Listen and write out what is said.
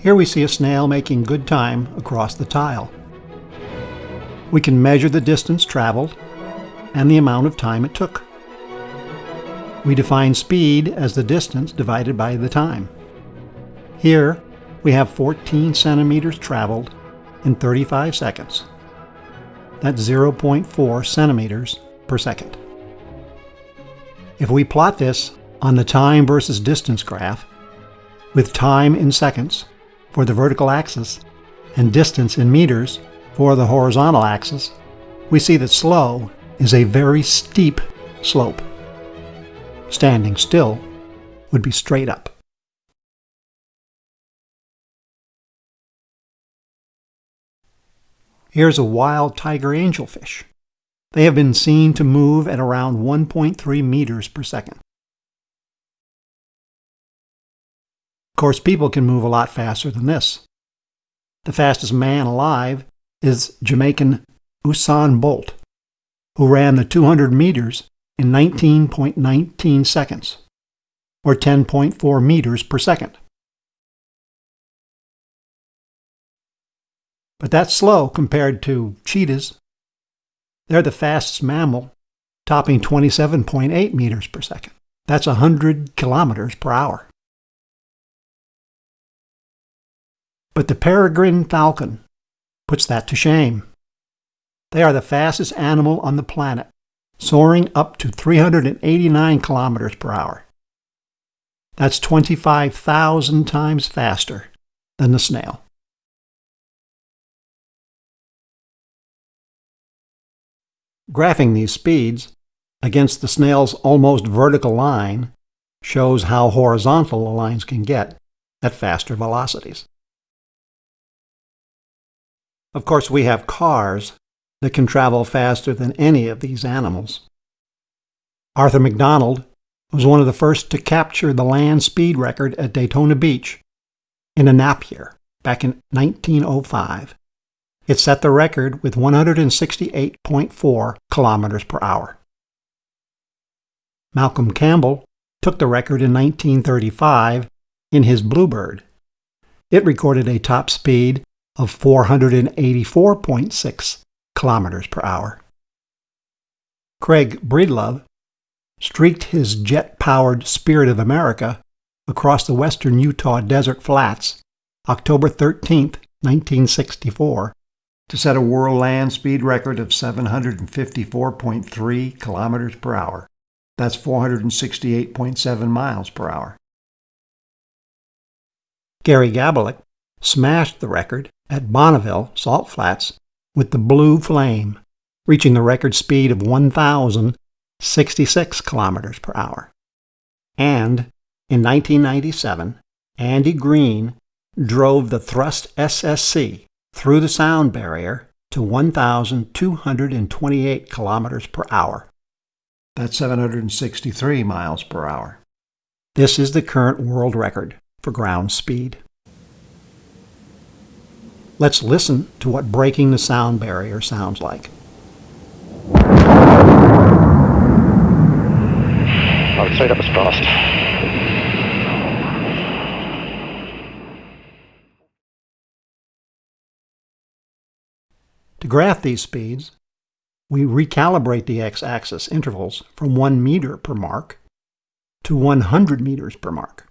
Here we see a snail making good time across the tile. We can measure the distance traveled and the amount of time it took. We define speed as the distance divided by the time. Here, we have 14 centimeters traveled in 35 seconds. That's 0.4 centimeters per second. If we plot this on the time versus distance graph, with time in seconds for the vertical axis and distance in meters for the horizontal axis, we see that slow is a very steep slope. Standing still would be straight up. Here's a wild tiger angelfish. They have been seen to move at around 1.3 meters per second. Of course, people can move a lot faster than this. The fastest man alive is Jamaican Usain Bolt, who ran the 200 meters in 19.19 seconds, or 10.4 meters per second. But that's slow compared to cheetahs. They're the fastest mammal, topping 27.8 meters per second. That's 100 kilometers per hour. But the peregrine falcon puts that to shame. They are the fastest animal on the planet, soaring up to 389 kilometers per hour. That's 25,000 times faster than the snail. Graphing these speeds against the snail's almost vertical line shows how horizontal the lines can get at faster velocities. Of course, we have cars that can travel faster than any of these animals. Arthur McDonald was one of the first to capture the land speed record at Daytona Beach in a Napier back in 1905. It set the record with 168.4 kilometers per hour. Malcolm Campbell took the record in 1935 in his Bluebird. It recorded a top speed of 484.6 kilometers per hour. Craig Breedlove streaked his jet-powered Spirit of America across the western Utah desert flats October 13, 1964, to set a world land speed record of 754.3 kilometers per hour. That's 468.7 miles per hour. Gary Gabelich smashed the record at Bonneville Salt Flats with the Blue Flame, reaching the record speed of 1,066 kilometers per hour. And in 1997, Andy Green drove the Thrust SSC through the sound barrier to 1,228 kilometers per hour. That's 763 miles per hour. This is the current world record for ground speed. Let's listen to what breaking the sound barrier sounds like. I would say that was fast. To graph these speeds, we recalibrate the x-axis intervals from 1 meter per mark to 100 meters per mark.